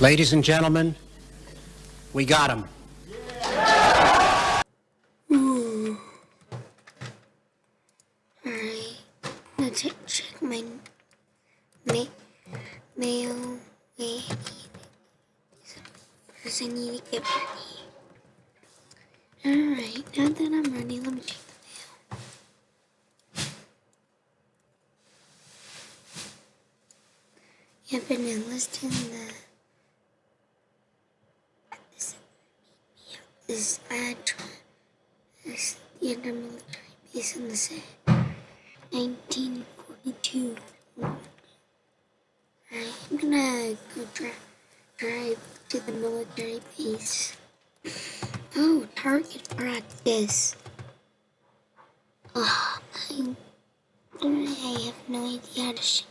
Ladies and gentlemen, we got him. Ooh. Alright, let's check my ma mail. Wait, first I need to get ready. Alright, now that I'm ready, let me check the mail. Yep, and enlisted in the this address, the undermilitary base in the city. 1942. Alright, I'm gonna go dri drive to the military base. Oh, target practice. Oh, I, I have no idea how to shoot.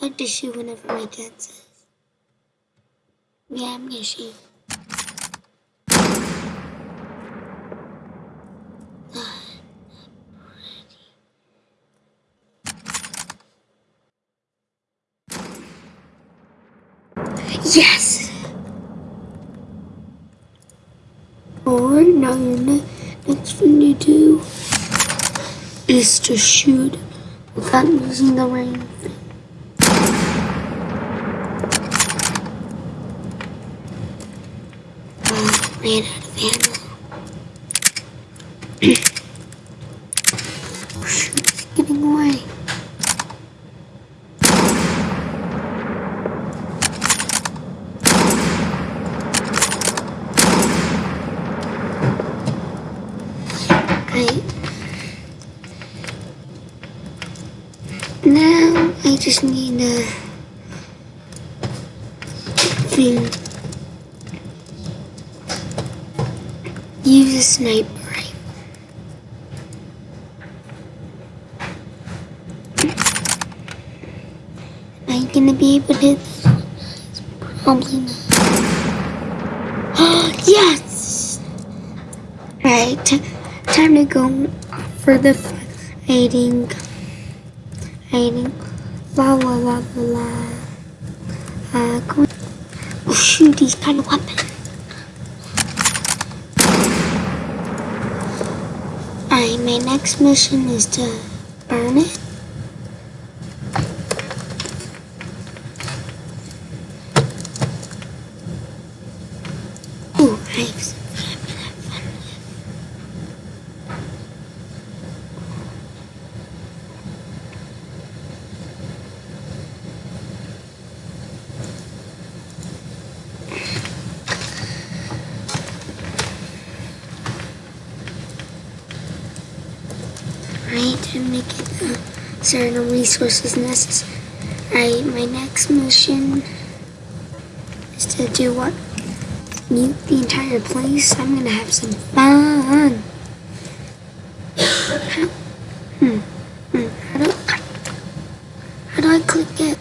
how to shoot whenever my dad says. Yeah, I'm gonna shoot. Yes! Alright, now your ne next thing to do is to shoot without using the rain thing. Uh, ran out of ammo. It's getting away. Right. Now I just need a thing. Use a sniper. Am I gonna be able to? Probably not. yes! Right, time to go for the fighting. La la la la la. Uh, going. Oh shoot, he's got a weapon. Alright, my next mission is to burn it. Ooh, I right to make it a certain resources necessary. My next mission is to do what? Mute the entire place? I'm gonna have some fun! hmm, hmm how do I click it?